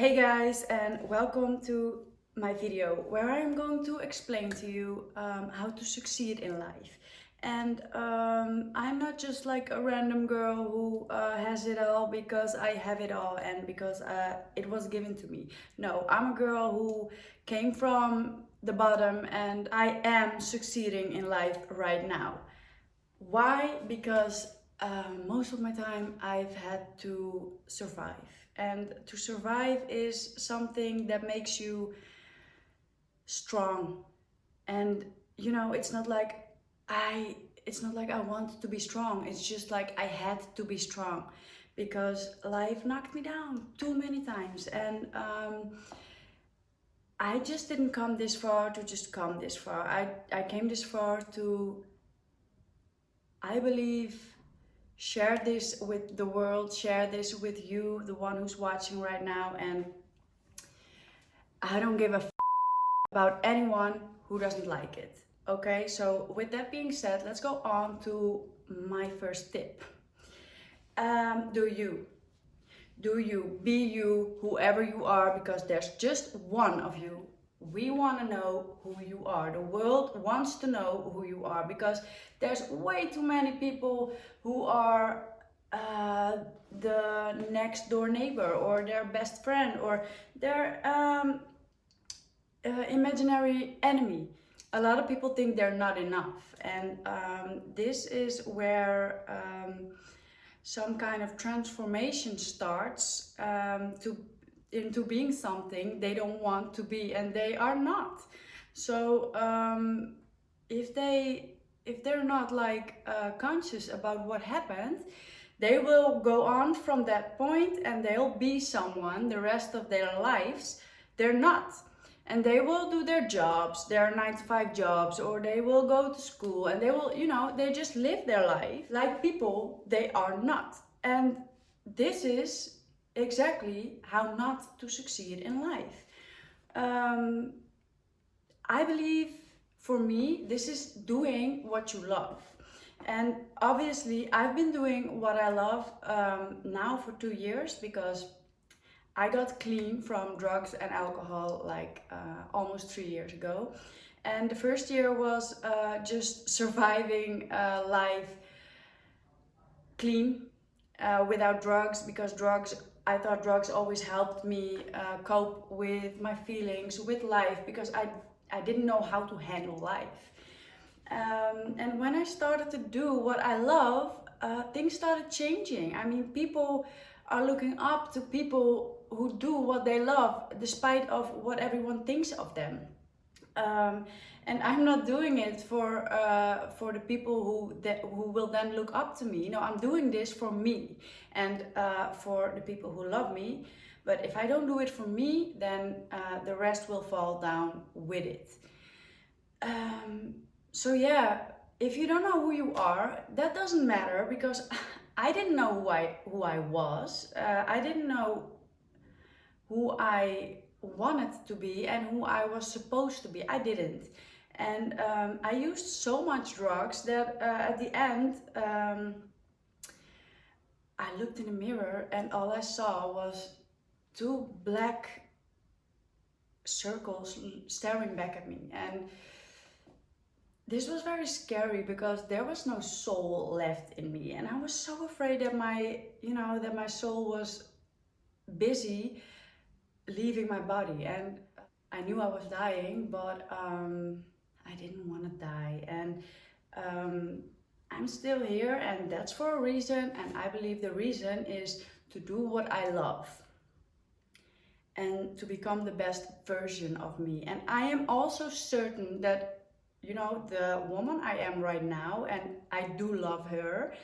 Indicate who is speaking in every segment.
Speaker 1: Hey guys and welcome to my video where I am going to explain to you um, how to succeed in life. And um, I'm not just like a random girl who uh, has it all because I have it all and because uh, it was given to me. No, I'm a girl who came from the bottom and I am succeeding in life right now. Why? Because uh, most of my time I've had to survive and to survive is something that makes you strong. And you know it's not like I it's not like I wanted to be strong. It's just like I had to be strong because life knocked me down too many times. And um, I just didn't come this far to just come this far. I, I came this far to I believe share this with the world, share this with you, the one who's watching right now. And I don't give a about anyone who doesn't like it. Okay, so with that being said, let's go on to my first tip. Um, do you. Do you, be you, whoever you are, because there's just one of you we want to know who you are. The world wants to know who you are because there's way too many people who are uh, the next door neighbor or their best friend or their um, uh, imaginary enemy. A lot of people think they're not enough and um, this is where um, some kind of transformation starts um, to into being something they don't want to be and they are not. So um, if they if they're not like uh, conscious about what happened they will go on from that point and they'll be someone the rest of their lives they're not. And they will do their jobs their nine to five jobs or they will go to school and they will you know they just live their life like people they are not. And this is exactly how not to succeed in life. Um, I believe for me, this is doing what you love. And obviously, I've been doing what I love um, now for two years because I got clean from drugs and alcohol like uh, almost three years ago. And the first year was uh, just surviving uh, life clean uh, without drugs because drugs I thought drugs always helped me uh, cope with my feelings, with life, because I, I didn't know how to handle life. Um, and when I started to do what I love, uh, things started changing. I mean, people are looking up to people who do what they love, despite of what everyone thinks of them. Um, and I'm not doing it for uh, for the people who that who will then look up to me. You know, I'm doing this for me and uh, for the people who love me. But if I don't do it for me, then uh, the rest will fall down with it. Um, so yeah, if you don't know who you are, that doesn't matter because I didn't know who I who I was. Uh, I didn't know who I wanted to be and who I was supposed to be. I didn't. And um, I used so much drugs that uh, at the end, um, I looked in the mirror and all I saw was two black circles staring back at me. And this was very scary because there was no soul left in me. And I was so afraid that my, you know, that my soul was busy leaving my body. And I knew I was dying but um, I didn't want to die. And um, I'm still here and that's for a reason and I believe the reason is to do what I love and to become the best version of me. And I am also certain that you know the woman I am right now and I do love her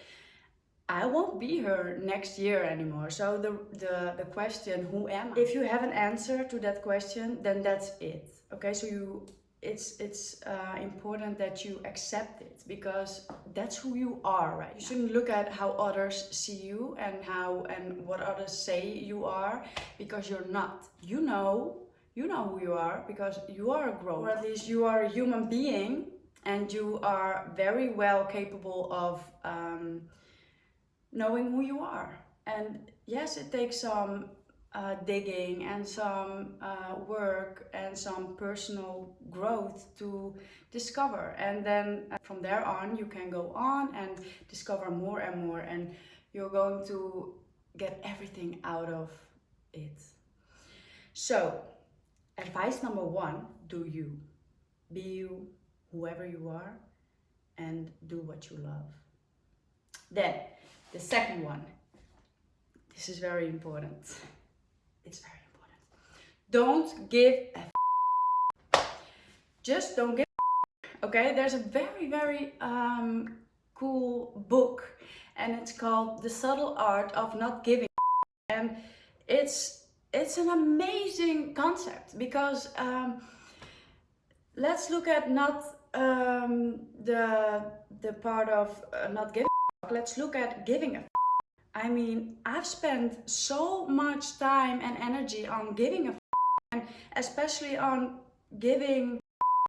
Speaker 1: I won't be here next year anymore. So the, the, the question, who am I? If you have an answer to that question, then that's it. Okay, so you it's it's uh, important that you accept it because that's who you are right you shouldn't look at how others see you and how and what others say you are because you're not you know you know who you are because you are a grown or at least you are a human being and you are very well capable of um, knowing who you are. And yes, it takes some uh, digging and some uh, work and some personal growth to discover. And then uh, from there on you can go on and discover more and more and you're going to get everything out of it. So advice number one do you. Be you whoever you are and do what you love. Then the second one. This is very important. It's very important. Don't give a just don't give okay? There's a very very um, cool book and it's called the subtle art of not giving and it's it's an amazing concept because um, let's look at not um, the the part of uh, not giving let's look at giving a I mean I've spent so much time and energy on giving a and especially on giving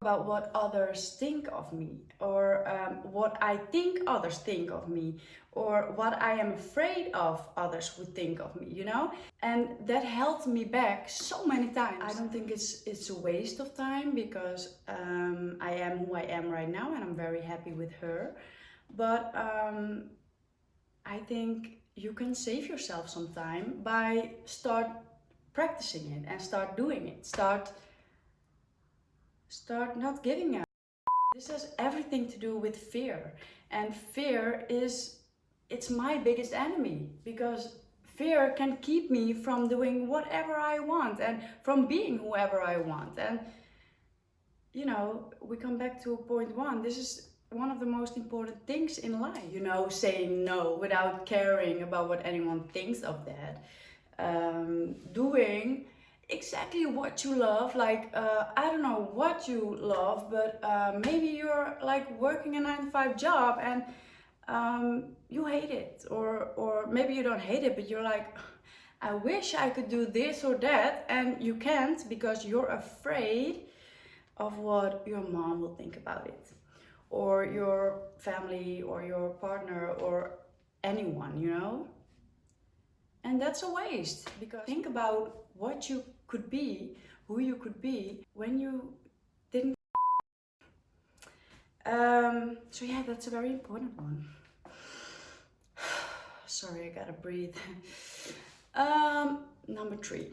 Speaker 1: about what others think of me or um, what I think others think of me or what I am afraid of others would think of me, you know? And that held me back so many times. I don't think it's it's a waste of time because um, I am who I am right now and I'm very happy with her. But um, I think you can save yourself some time by start practicing it and start doing it. Start start not giving up. this has everything to do with fear and fear is it's my biggest enemy because fear can keep me from doing whatever I want and from being whoever I want and you know we come back to point one this is one of the most important things in life you know saying no without caring about what anyone thinks of that. Um, doing exactly what you love like uh, i don't know what you love but uh, maybe you're like working a nine to five job and um, you hate it or or maybe you don't hate it but you're like i wish i could do this or that and you can't because you're afraid of what your mom will think about it or your family or your partner or anyone you know and that's a waste because think about what you could be, who you could be when you didn't. Um, so yeah, that's a very important one. Sorry, I gotta breathe. um, number three.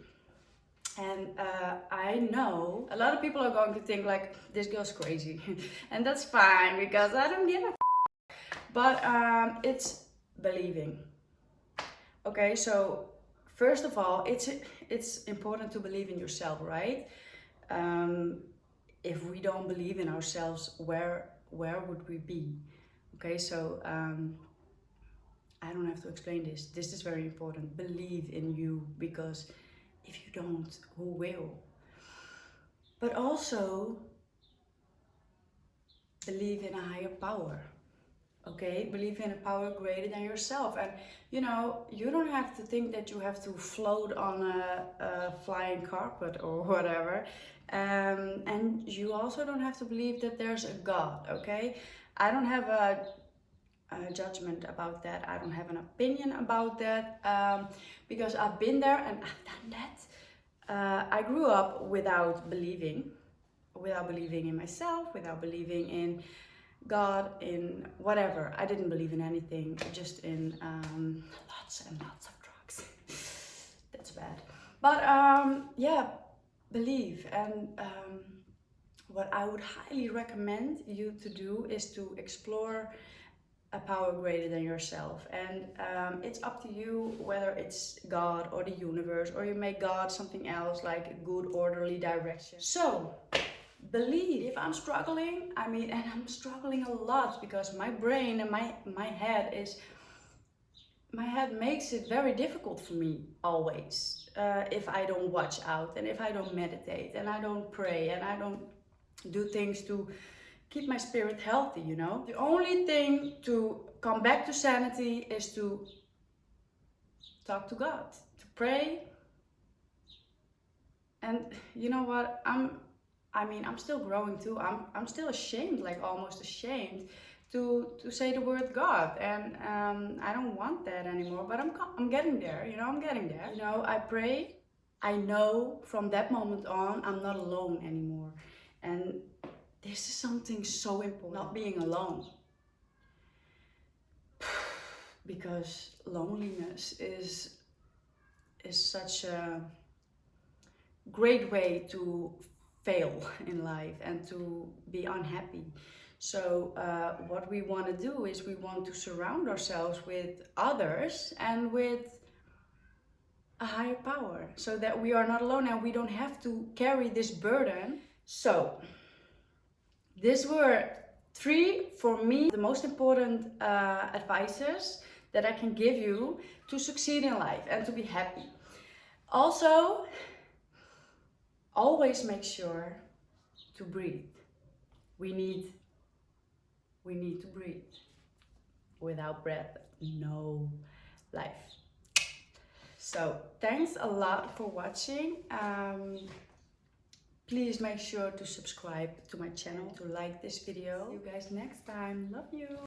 Speaker 1: And uh, I know a lot of people are going to think like, this girl's crazy. and that's fine because I don't give a But um, it's believing. Okay, so first of all, it's it's important to believe in yourself, right? Um, if we don't believe in ourselves, where where would we be? Okay, so um, I don't have to explain this. This is very important. Believe in you because if you don't, who will? But also believe in a higher power okay? Believe in a power greater than yourself. And you know you don't have to think that you have to float on a, a flying carpet or whatever. Um, and you also don't have to believe that there's a god okay? I don't have a, a judgment about that i don't have an opinion about that um, because i've been there and i've done that uh, i grew up without believing without believing in myself without believing in God, in whatever. I didn't believe in anything, just in um, lots and lots of drugs. That's bad. But um, yeah, believe. And um, what I would highly recommend you to do is to explore a power greater than yourself. And um, it's up to you whether it's God or the universe, or you make God something else like a good orderly direction. So, believe if i'm struggling i mean and i'm struggling a lot because my brain and my my head is my head makes it very difficult for me always uh, if i don't watch out and if i don't meditate and i don't pray and i don't do things to keep my spirit healthy you know the only thing to come back to sanity is to talk to god to pray and you know what i'm I mean, I'm still growing too. I'm, I'm still ashamed, like almost ashamed to, to say the word God. And um, I don't want that anymore, but I'm, I'm getting there, you know, I'm getting there. You know, I pray I know from that moment on I'm not alone anymore. And this is something so important, not being alone. Because loneliness is is such a great way to fail in life and to be unhappy. So uh, what we want to do is we want to surround ourselves with others and with a higher power so that we are not alone and we don't have to carry this burden. So these were three, for me, the most important uh, advices that I can give you to succeed in life and to be happy. Also, always make sure to breathe. We need, we need to breathe. Without breath, no life. So thanks a lot for watching. Um, please make sure to subscribe to my channel, to like this video. See you guys next time. Love you.